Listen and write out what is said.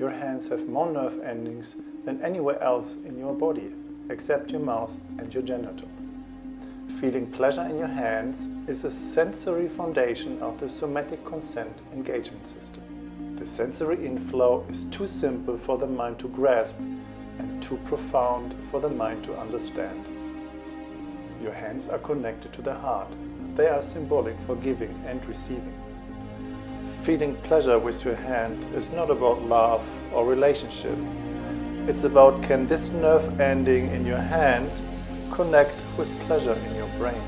Your hands have more nerve endings than anywhere else in your body, except your mouth and your genitals. Feeling pleasure in your hands is a sensory foundation of the somatic consent engagement system. The sensory inflow is too simple for the mind to grasp and too profound for the mind to understand. Your hands are connected to the heart. They are symbolic for giving and receiving. Feeling pleasure with your hand is not about love or relationship. It's about can this nerve ending in your hand connect with pleasure in your brain.